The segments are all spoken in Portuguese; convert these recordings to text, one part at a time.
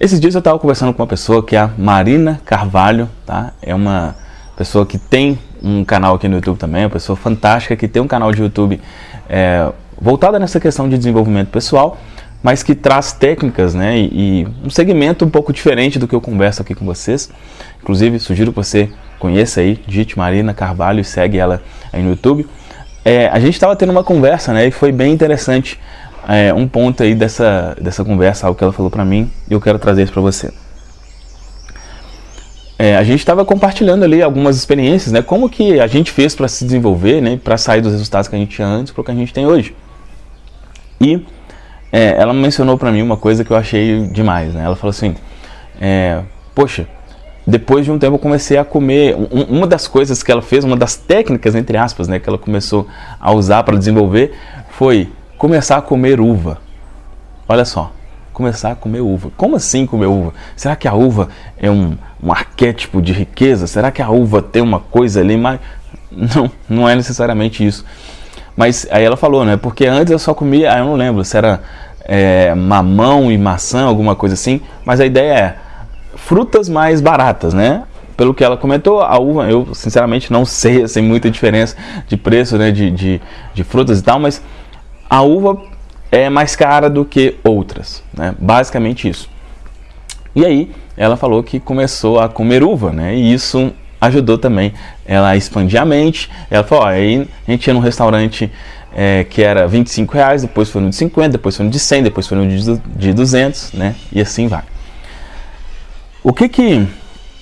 Esses dias eu estava conversando com uma pessoa que é a Marina Carvalho, tá? É uma pessoa que tem um canal aqui no YouTube também, uma pessoa fantástica que tem um canal de YouTube é, voltada nessa questão de desenvolvimento pessoal, mas que traz técnicas né, e, e, um segmento um pouco diferente do que eu converso aqui com vocês. Inclusive, sugiro que você conheça aí, digite Marina Carvalho e segue ela aí no YouTube. É, a gente estava tendo uma conversa né, e foi bem interessante é, um ponto aí dessa, dessa conversa, algo que ela falou para mim e eu quero trazer isso para você. É, a gente estava compartilhando ali algumas experiências, né? Como que a gente fez para se desenvolver, né? Para sair dos resultados que a gente tinha antes para o que a gente tem hoje. E é, ela mencionou para mim uma coisa que eu achei demais, né? Ela falou assim, é, poxa, depois de um tempo eu comecei a comer, um, uma das coisas que ela fez, uma das técnicas, entre aspas, né? Que ela começou a usar para desenvolver foi começar a comer uva. Olha só, começar a comer uva. Como assim comer uva? Será que a uva é um, um arquétipo de riqueza? Será que a uva tem uma coisa ali mais... Não, não é necessariamente isso. Mas aí ela falou, né? Porque antes eu só comia, aí eu não lembro se era é, mamão e maçã, alguma coisa assim. Mas a ideia é frutas mais baratas, né? Pelo que ela comentou, a uva, eu sinceramente não sei, assim, muita diferença de preço, né? De, de, de frutas e tal, mas a uva é mais cara do que outras, né? basicamente isso. E aí ela falou que começou a comer uva, né? e isso ajudou também ela a expandir a mente. Ela falou, aí a gente ia num restaurante é, que era 25 reais, depois foi no de 50, depois foi no de 100, depois foi no de, de 200, né? E assim vai. O que que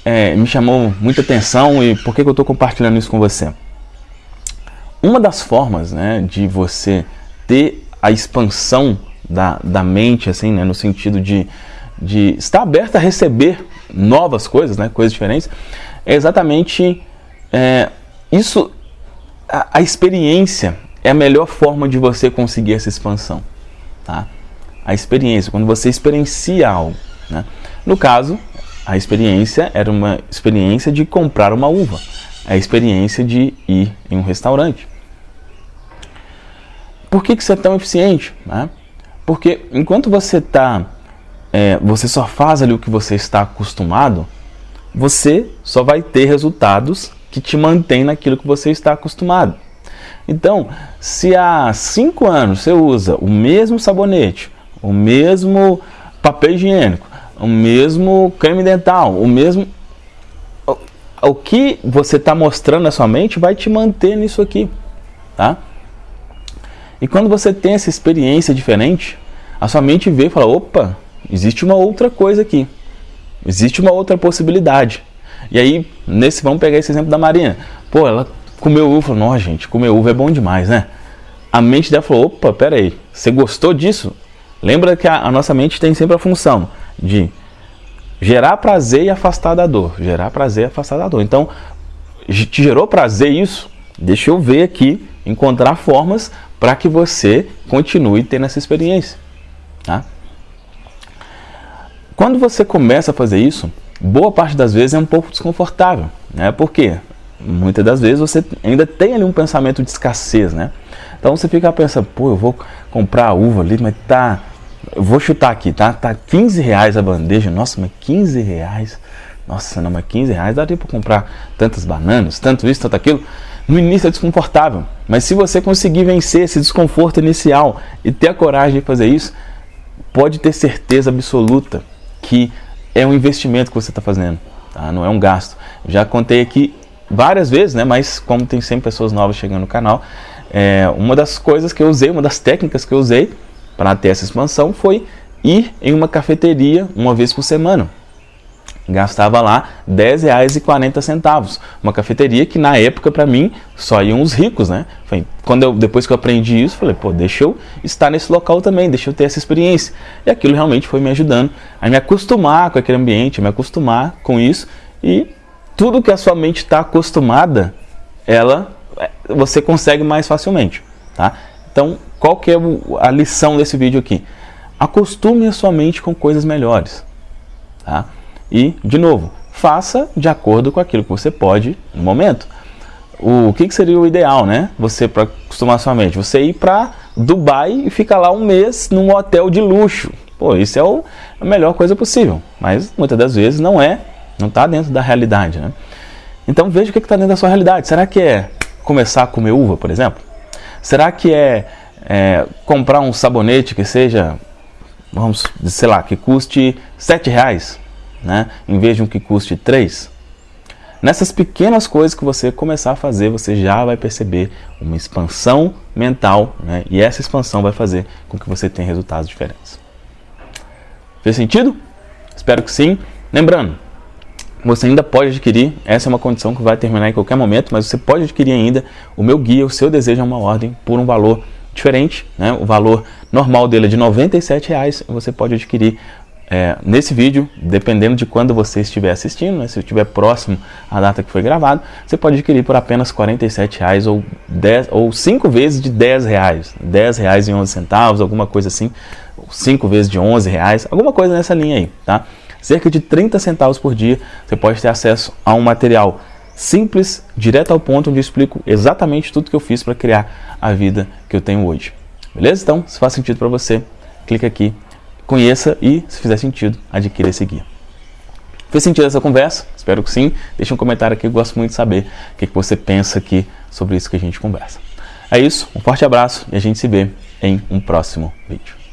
é, me chamou muita atenção e por que, que eu estou compartilhando isso com você? Uma das formas né, de você ter a expansão da, da mente, assim, né, no sentido de, de estar aberto a receber novas coisas, né, coisas diferentes, é exatamente é, isso, a, a, experiência é a melhor forma de você conseguir essa expansão, tá? A experiência, quando você experiencia algo, né? No caso, a experiência era uma experiência de comprar uma uva, a experiência de ir em um restaurante. Por que, que é tão eficiente? Né? Porque enquanto você está, é, você só faz ali o que você está acostumado, você só vai ter resultados que te mantém naquilo que você está acostumado. Então, se há cinco anos você usa o mesmo sabonete, o mesmo papel higiênico, o mesmo creme dental, o mesmo... O, o que você está mostrando na sua mente vai te manter nisso aqui, tá? E quando você tem essa experiência diferente, a sua mente vê e fala, opa, existe uma outra coisa aqui. Existe uma outra possibilidade. E aí, nesse, vamos pegar esse exemplo da Marina. Pô, ela comeu uva, falou, nossa gente, comer uva é bom demais, né? A mente dela falou, opa, peraí, você gostou disso? Lembra que a, a nossa mente tem sempre a função de gerar prazer e afastar da dor. Gerar prazer e afastar da dor. Então, te gerou prazer isso? Deixa eu ver aqui, encontrar formas para que você continue tendo essa experiência. Tá? Quando você começa a fazer isso, boa parte das vezes é um pouco desconfortável. Né? Por quê? Muitas das vezes você ainda tem ali um pensamento de escassez, né? Então você fica pensando, pô, eu vou comprar a uva ali, mas tá... Eu vou chutar aqui, tá? Tá 15 reais a bandeja. Nossa, mas 15 reais? Nossa, não, mas 15 reais daria para comprar tantas bananas, tanto isso, tanto aquilo. No início é desconfortável, mas se você conseguir vencer esse desconforto inicial e ter a coragem de fazer isso, pode ter certeza absoluta que é um investimento que você está fazendo, tá? não é um gasto. Já contei aqui várias vezes, né? mas como tem sempre pessoas novas chegando no canal, é, uma das coisas que eu usei, uma das técnicas que eu usei para ter essa expansão foi ir em uma cafeteria uma vez por semana gastava lá R$10,40. Uma cafeteria que na época para mim só iam os ricos, né? Quando eu, depois que eu aprendi isso, falei, pô, deixa eu estar nesse local também, deixa eu ter essa experiência. E aquilo realmente foi me ajudando a me acostumar com aquele ambiente, a me acostumar com isso. E tudo que a sua mente está acostumada, ela, você consegue mais facilmente, tá? Então, qual que é a lição desse vídeo aqui? Acostume a sua mente com coisas melhores, tá? E, de novo, faça de acordo com aquilo que você pode no momento. O que, que seria o ideal, né? Você, para acostumar sua mente, você ir para Dubai e ficar lá um mês num hotel de luxo. Pô, isso é o, a melhor coisa possível, mas muitas das vezes não é, não está dentro da realidade, né? Então veja o que está dentro da sua realidade. Será que é começar a comer uva, por exemplo? Será que é, é comprar um sabonete que seja, vamos, sei lá, que custe sete reais, né? Em vez de um que custe três? Nessas pequenas coisas que você começar a fazer, você já vai perceber uma expansão mental, né? e essa expansão vai fazer com que você tenha resultados diferentes. Fez sentido? Espero que sim. Lembrando, você ainda pode adquirir, essa é uma condição que vai terminar em qualquer momento, mas você pode adquirir ainda o meu guia, o seu desejo é uma ordem, por um valor diferente, né? o valor normal dele é de R$ 97,00, você pode adquirir é, nesse vídeo, dependendo de quando você estiver assistindo, né, se estiver próximo à data que foi gravado, você pode adquirir por apenas R$ 47,00 ou, 10, ou 5 vezes de R$ 10,00, R$ 10,00 e 11 centavos, alguma coisa assim, 5 vezes de R$ 11,00, alguma coisa nessa linha aí, tá? Cerca de 30 centavos por dia, você pode ter acesso a um material simples, direto ao ponto, onde eu explico exatamente tudo que eu fiz para criar a vida que eu tenho hoje. Beleza? Então, se faz sentido para você, clica aqui conheça e, se fizer sentido, adquira esse guia. Fez sentido essa conversa? Espero que sim. Deixe um comentário aqui, eu gosto muito de saber o que você pensa aqui sobre isso que a gente conversa. É isso, um forte abraço e a gente se vê em um próximo vídeo.